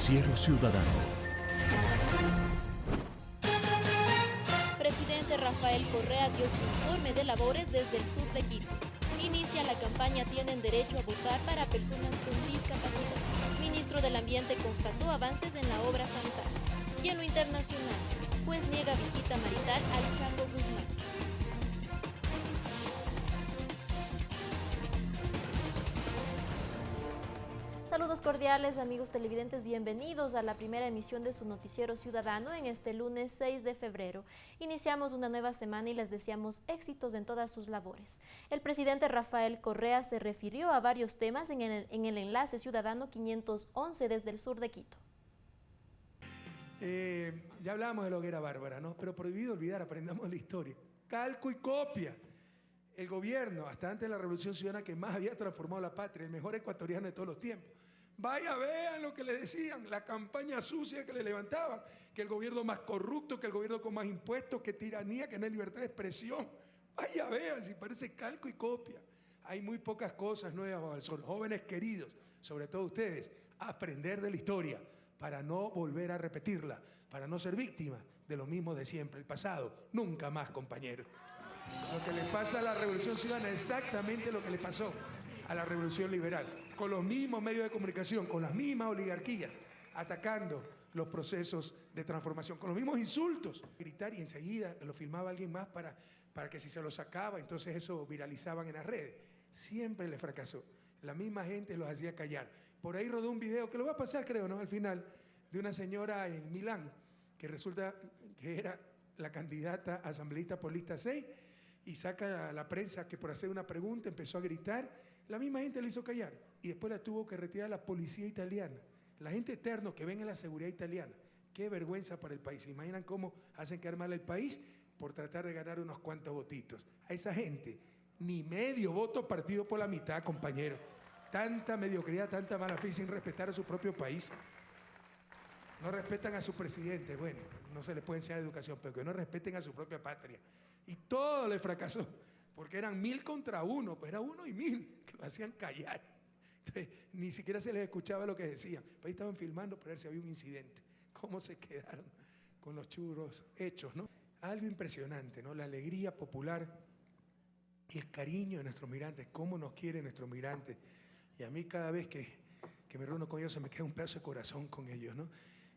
Noticiero Ciudadano. Presidente Rafael Correa dio su informe de labores desde el sur de Quito. Inicia la campaña Tienen derecho a votar para personas con discapacidad. Ministro del Ambiente constató avances en la obra Santa. Y en lo internacional, juez niega visita marital al Chapo Guzmán. Saludos cordiales amigos televidentes, bienvenidos a la primera emisión de su noticiero ciudadano en este lunes 6 de febrero. Iniciamos una nueva semana y les deseamos éxitos en todas sus labores. El presidente Rafael Correa se refirió a varios temas en el, en el enlace ciudadano 511 desde el sur de Quito. Eh, ya hablábamos de lo que era Bárbara, ¿no? Pero prohibido olvidar, aprendamos la historia. Calco y copia. El gobierno, hasta antes de la Revolución Ciudadana, que más había transformado la patria, el mejor ecuatoriano de todos los tiempos. Vaya, vean lo que le decían, la campaña sucia que le levantaban, que el gobierno más corrupto, que el gobierno con más impuestos, que tiranía, que no hay libertad de expresión. Vaya, vean, si parece calco y copia. Hay muy pocas cosas nuevas bajo. Jóvenes queridos, sobre todo ustedes, aprender de la historia para no volver a repetirla, para no ser víctima de lo mismo de siempre, el pasado. Nunca más, compañeros. Lo que le pasa a la Revolución Ciudadana es exactamente lo que le pasó a la Revolución Liberal, con los mismos medios de comunicación, con las mismas oligarquías, atacando los procesos de transformación, con los mismos insultos. Gritar y enseguida lo filmaba alguien más para, para que si se lo sacaba, entonces eso viralizaban en las redes. Siempre le fracasó. La misma gente los hacía callar. Por ahí rodó un video, que lo va a pasar creo, ¿no? Al final, de una señora en Milán, que resulta que era la candidata asambleísta por lista 6, y saca a la prensa que por hacer una pregunta empezó a gritar, la misma gente le hizo callar y después la tuvo que retirar la policía italiana. La gente eterno que ven en la seguridad italiana. Qué vergüenza para el país. ¿Se imaginan cómo hacen quedar mal el país? Por tratar de ganar unos cuantos votitos. A esa gente, ni medio voto partido por la mitad, compañero. Tanta mediocridad, tanta mala fe sin respetar a su propio país. No respetan a su presidente. Bueno, no se les puede enseñar educación, pero que no respeten a su propia patria. Y todo le fracasó, porque eran mil contra uno, pues era uno y mil, que lo hacían callar. Entonces, ni siquiera se les escuchaba lo que decían. Pues ahí estaban filmando para ver si había un incidente. ¿Cómo se quedaron con los churros hechos, no? Algo impresionante, ¿no? La alegría popular, el cariño de nuestros migrantes, cómo nos quieren nuestros migrantes. Y a mí cada vez que, que me reúno con ellos se me queda un pedazo de corazón con ellos, ¿no?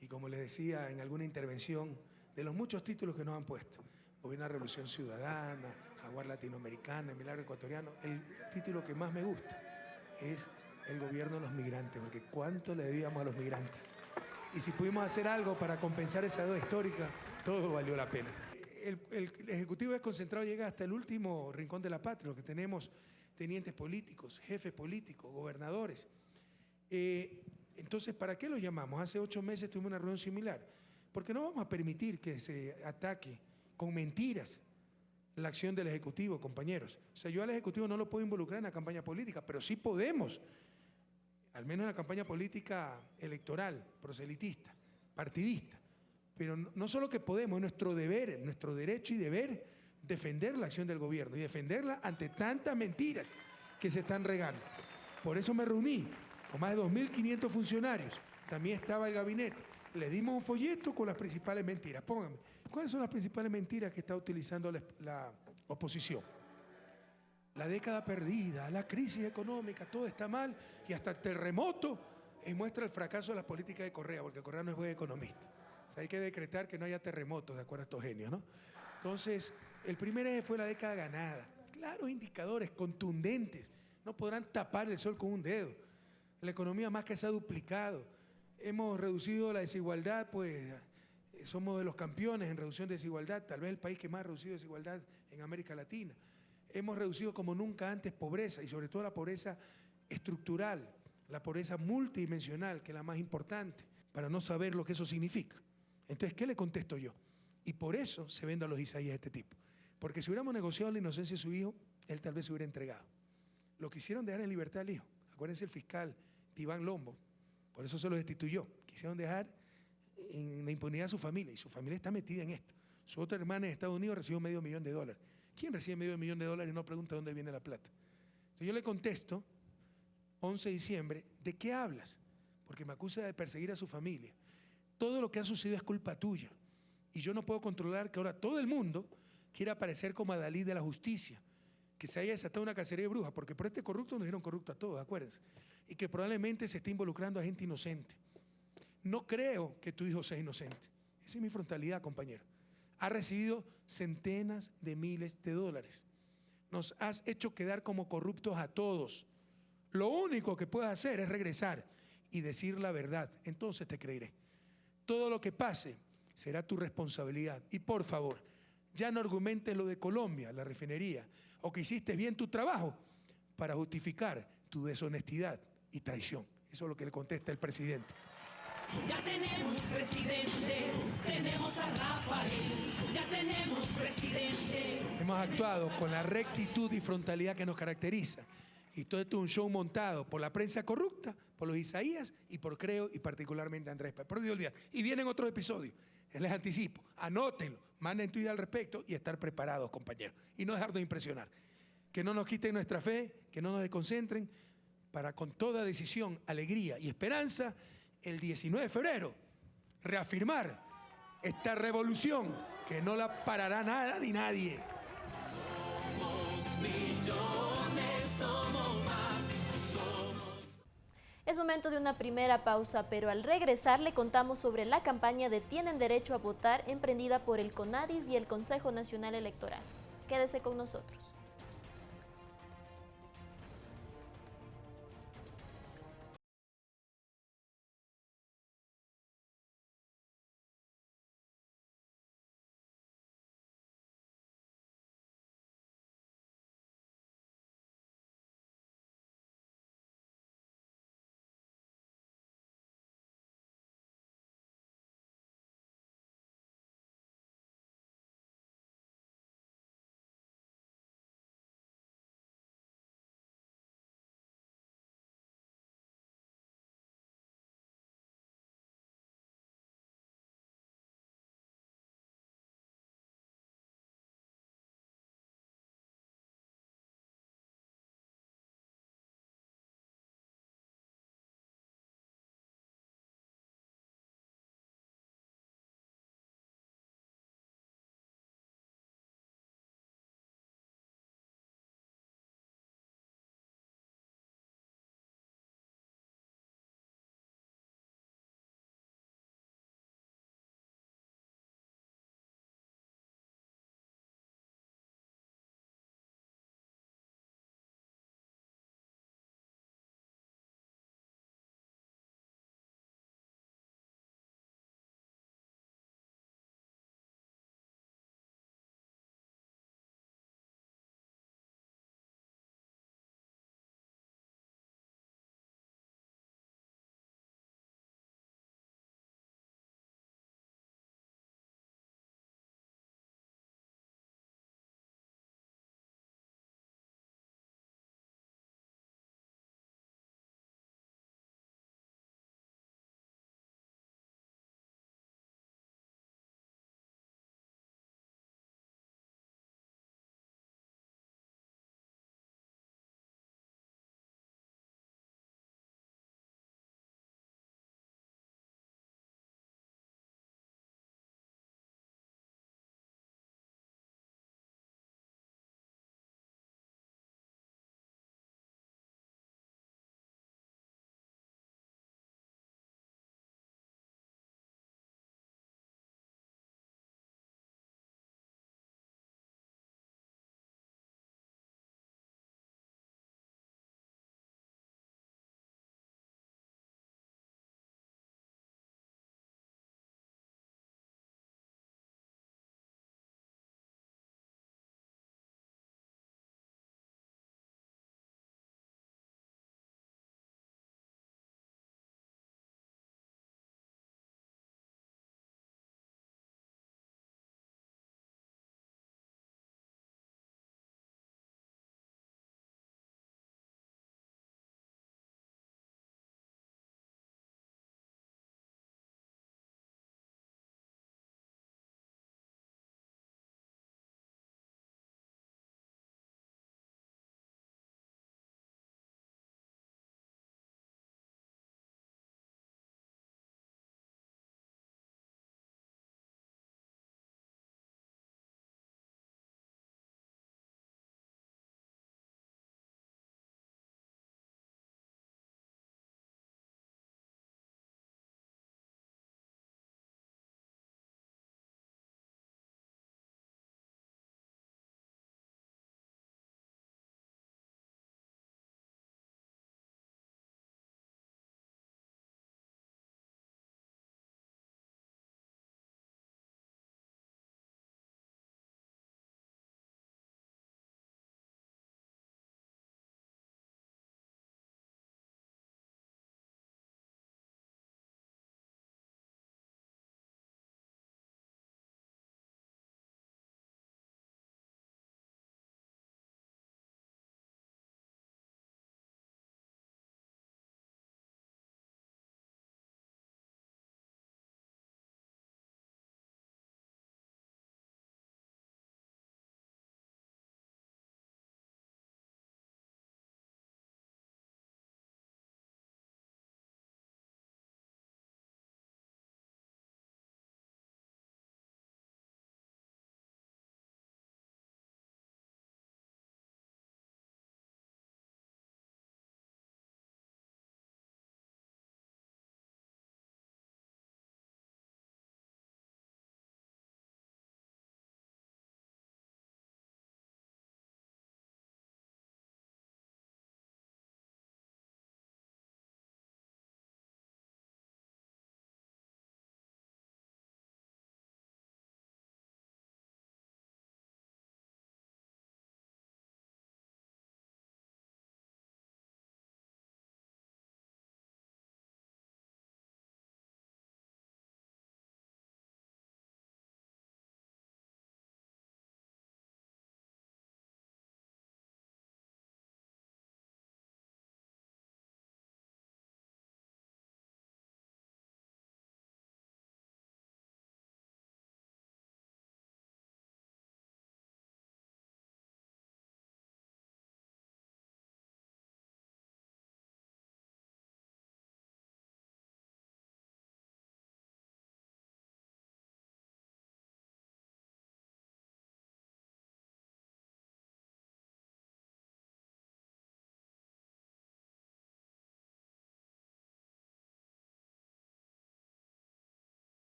Y como les decía en alguna intervención, de los muchos títulos que nos han puesto, Gobierno Revolución Ciudadana, Jaguar Latinoamericana, el Milagro Ecuatoriano, el título que más me gusta es el gobierno de los migrantes, porque cuánto le debíamos a los migrantes. Y si pudimos hacer algo para compensar esa deuda histórica, todo valió la pena. El, el, el Ejecutivo desconcentrado llega hasta el último rincón de la patria, lo que tenemos tenientes políticos, jefes políticos, gobernadores. Eh, entonces, ¿para qué lo llamamos? Hace ocho meses tuvimos una reunión similar. Porque no vamos a permitir que se ataque con mentiras la acción del Ejecutivo, compañeros. O sea, yo al Ejecutivo no lo puedo involucrar en la campaña política, pero sí podemos, al menos en la campaña política electoral, proselitista, partidista. Pero no, solo que podemos, es nuestro deber, nuestro derecho y deber defender la acción del gobierno y defenderla ante tantas mentiras que se están regando. Por eso me reuní con más de 2.500 funcionarios. También estaba el gabinete. Le dimos un folleto con las principales mentiras. Pónganme, ¿cuáles son las principales mentiras que está utilizando la, la oposición? La década perdida, la crisis económica, todo está mal y hasta el terremoto muestra el fracaso de las políticas de Correa, porque Correa no es buen economista. Hay que decretar que no haya terremotos, de acuerdo a estos genios, ¿no? Entonces, el primer eje fue la década ganada. Claros indicadores contundentes. No podrán tapar el sol con un dedo. La economía más que se ha duplicado. Hemos reducido la desigualdad, pues somos de los campeones en reducción de desigualdad, tal vez el país que más ha reducido desigualdad en América Latina. Hemos reducido como nunca antes pobreza y sobre todo la pobreza estructural, la pobreza multidimensional, que es la más importante, para no saber lo que eso significa. Entonces, ¿qué le contesto yo? Y por eso se vende a los Isaías de este tipo. Porque si hubiéramos negociado la inocencia de su hijo, él tal vez se hubiera entregado. Lo quisieron dejar en libertad al hijo. Acuérdense el fiscal Tibán Lombo, por eso se lo destituyó. Quisieron dejar en la impunidad a su familia y su familia está metida en esto. Su otra hermana en Estados Unidos recibió medio millón de dólares. ¿Quién recibe medio millón de dólares y no pregunta dónde viene la plata? Entonces yo le contesto, 11 de diciembre, ¿de qué hablas? porque me acusa de perseguir a su familia. Todo lo que ha sucedido es culpa tuya. Y yo no puedo controlar que ahora todo el mundo quiera aparecer como Adalí de la justicia, que se haya desatado una cacería de brujas, porque por este corrupto nos dieron corrupto a todos, acuérdense, y que probablemente se esté involucrando a gente inocente. No creo que tu hijo sea inocente. Esa es mi frontalidad, compañero. Ha recibido centenas de miles de dólares. Nos has hecho quedar como corruptos a todos. Lo único que puedes hacer es regresar y decir la verdad. Entonces te creeré. Todo lo que pase será tu responsabilidad. Y por favor, ya no argumentes lo de Colombia, la refinería, o que hiciste bien tu trabajo para justificar tu deshonestidad y traición. Eso es lo que le contesta el presidente. Ya tenemos presidente, tenemos a Rafael, ya tenemos presidente. Hemos actuado con la rectitud y frontalidad que nos caracteriza. Y todo esto es un show montado por la prensa corrupta, por los Isaías y por Creo y particularmente Andrés Pérez. Pero olvidar. Y vienen otros episodios. Les anticipo. Anótenlo, manden tu idea al respecto y estar preparados, compañeros. Y no dejar de impresionar. Que no nos quiten nuestra fe, que no nos desconcentren, para con toda decisión, alegría y esperanza, el 19 de febrero, reafirmar esta revolución que no la parará nada ni nadie. Somos millones, somos más, somos. Es momento de una primera pausa, pero al regresar le contamos sobre la campaña de Tienen Derecho a Votar emprendida por el CONADIS y el Consejo Nacional Electoral. Quédese con nosotros.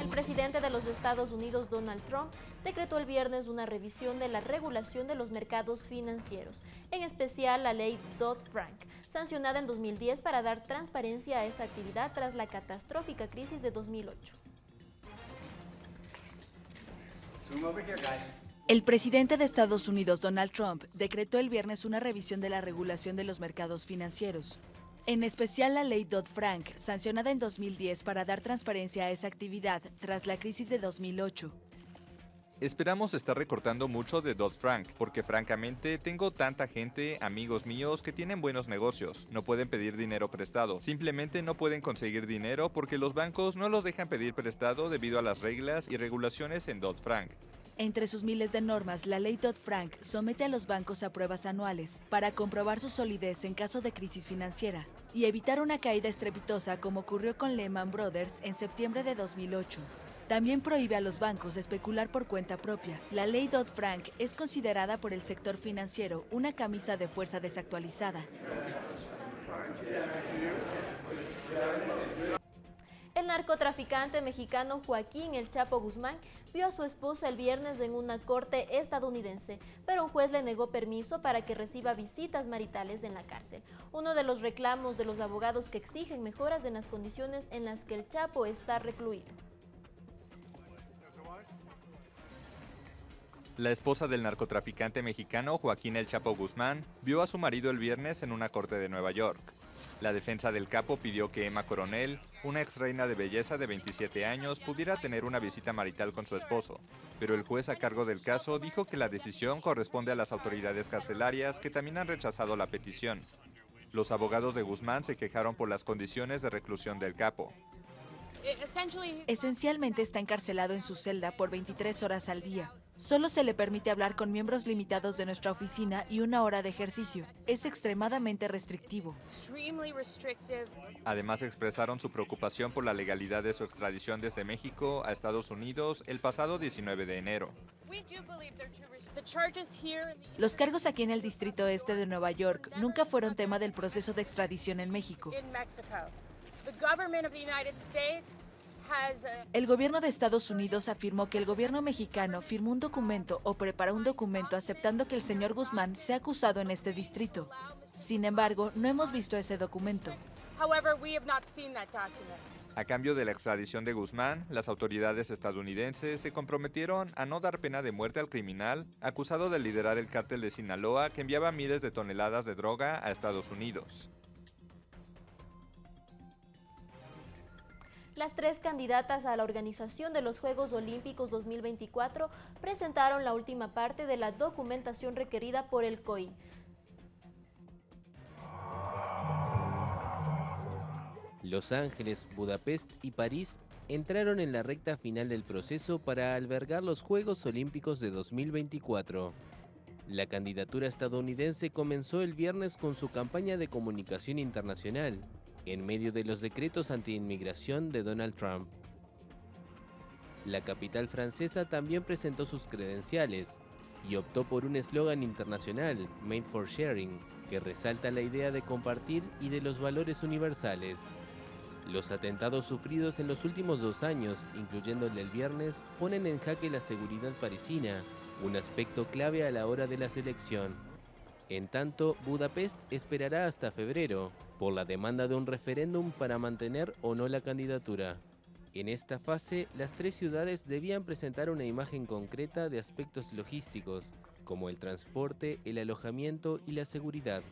El presidente de los Estados Unidos, Donald Trump, decretó el viernes una revisión de la regulación de los mercados financieros, en especial la ley Dodd-Frank, sancionada en 2010 para dar transparencia a esa actividad tras la catastrófica crisis de 2008. El presidente de Estados Unidos, Donald Trump, decretó el viernes una revisión de la regulación de los mercados financieros, en especial la ley Dodd-Frank, sancionada en 2010 para dar transparencia a esa actividad tras la crisis de 2008. Esperamos estar recortando mucho de Dodd-Frank, porque francamente tengo tanta gente, amigos míos, que tienen buenos negocios. No pueden pedir dinero prestado. Simplemente no pueden conseguir dinero porque los bancos no los dejan pedir prestado debido a las reglas y regulaciones en Dodd-Frank. Entre sus miles de normas, la ley Dodd-Frank somete a los bancos a pruebas anuales para comprobar su solidez en caso de crisis financiera y evitar una caída estrepitosa como ocurrió con Lehman Brothers en septiembre de 2008. También prohíbe a los bancos especular por cuenta propia. La ley Dodd-Frank es considerada por el sector financiero una camisa de fuerza desactualizada. Narcotraficante mexicano Joaquín El Chapo Guzmán vio a su esposa el viernes en una corte estadounidense, pero un juez le negó permiso para que reciba visitas maritales en la cárcel. Uno de los reclamos de los abogados que exigen mejoras en las condiciones en las que el Chapo está recluido. La esposa del narcotraficante mexicano Joaquín El Chapo Guzmán vio a su marido el viernes en una corte de Nueva York. La defensa del capo pidió que Emma Coronel, una ex reina de belleza de 27 años, pudiera tener una visita marital con su esposo, pero el juez a cargo del caso dijo que la decisión corresponde a las autoridades carcelarias que también han rechazado la petición. Los abogados de Guzmán se quejaron por las condiciones de reclusión del capo. Esencialmente está encarcelado en su celda por 23 horas al día. Solo se le permite hablar con miembros limitados de nuestra oficina y una hora de ejercicio. Es extremadamente restrictivo. Además expresaron su preocupación por la legalidad de su extradición desde México a Estados Unidos el pasado 19 de enero. Los cargos aquí en el Distrito Este de Nueva York nunca fueron tema del proceso de extradición en México. El gobierno de Estados Unidos afirmó que el gobierno mexicano firmó un documento o preparó un documento aceptando que el señor Guzmán sea acusado en este distrito. Sin embargo, no hemos visto ese documento. A cambio de la extradición de Guzmán, las autoridades estadounidenses se comprometieron a no dar pena de muerte al criminal acusado de liderar el cártel de Sinaloa que enviaba miles de toneladas de droga a Estados Unidos. Las tres candidatas a la organización de los Juegos Olímpicos 2024 presentaron la última parte de la documentación requerida por el COI. Los Ángeles, Budapest y París entraron en la recta final del proceso para albergar los Juegos Olímpicos de 2024. La candidatura estadounidense comenzó el viernes con su campaña de comunicación internacional, en medio de los decretos anti-inmigración de Donald Trump. La capital francesa también presentó sus credenciales y optó por un eslogan internacional, Made for Sharing, que resalta la idea de compartir y de los valores universales. Los atentados sufridos en los últimos dos años, incluyendo el del viernes, ponen en jaque la seguridad parisina, un aspecto clave a la hora de la selección. En tanto, Budapest esperará hasta febrero, por la demanda de un referéndum para mantener o no la candidatura. En esta fase, las tres ciudades debían presentar una imagen concreta de aspectos logísticos, como el transporte, el alojamiento y la seguridad.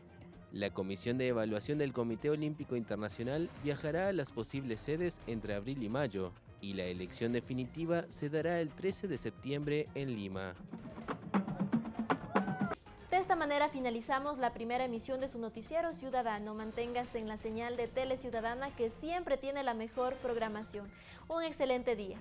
La Comisión de Evaluación del Comité Olímpico Internacional viajará a las posibles sedes entre abril y mayo, y la elección definitiva se dará el 13 de septiembre en Lima. De esta manera finalizamos la primera emisión de su noticiero ciudadano. Manténgase en la señal de Tele Ciudadana que siempre tiene la mejor programación. Un excelente día.